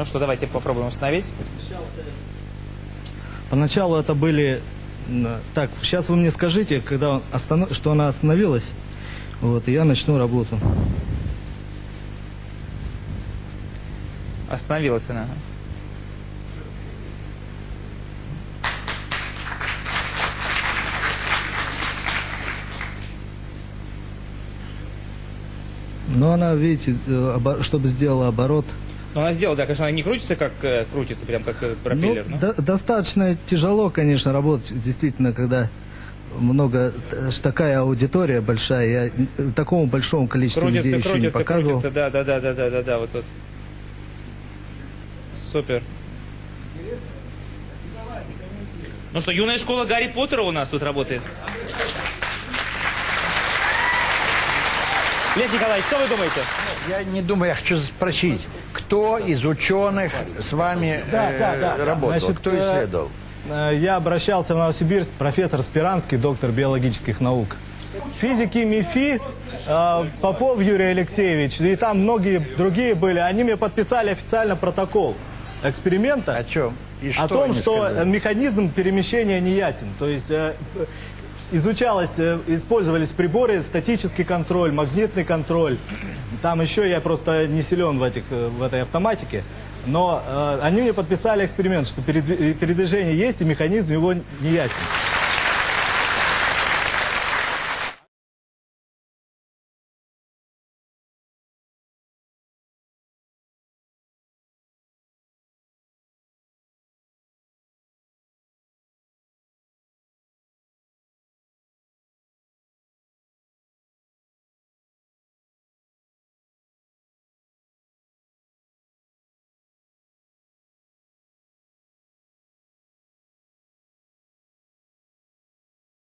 Ну что, давайте попробуем установить. Поначалу это были... Так, сейчас вы мне скажите, когда останов- что она остановилась, вот, и я начну работу. Остановилась она. Но она, видите, э, чтобы сделала оборот, Ну, она сделала, да, конечно, она не крутится, как э, крутится, прям как э, пропеллер. Ну, но- до- достаточно тяжело, конечно, работать, действительно, когда много, э, такая аудитория большая, я э, такому большому количеству Крутится, людей еще не крутится, показывал. крутится, да, да, да, да, да, да, да, вот тут. Супер. Ну что, юная школа Гарри Поттера у нас тут работает. Лев Николаевич, что вы думаете? Я не думаю, я хочу спросить, кто из ученых с вами э, работал, Значит, кто э, исследовал? Э, Я обращался в Новосибирск, профессор Спиранский, доктор биологических наук. Физики МИФИ, э, Попов Юрий Алексеевич, и там многие другие были, они мне подписали официально протокол эксперимента. О чем? И о том, что сказали? механизм перемещения не ясен. То есть э, изучалось, э, использовались приборы, статический контроль, магнитный контроль. Там еще я просто не силен в, этих, э, в этой автоматике. Но э, они мне подписали эксперимент, что передви- передвижение есть и механизм его не ясен.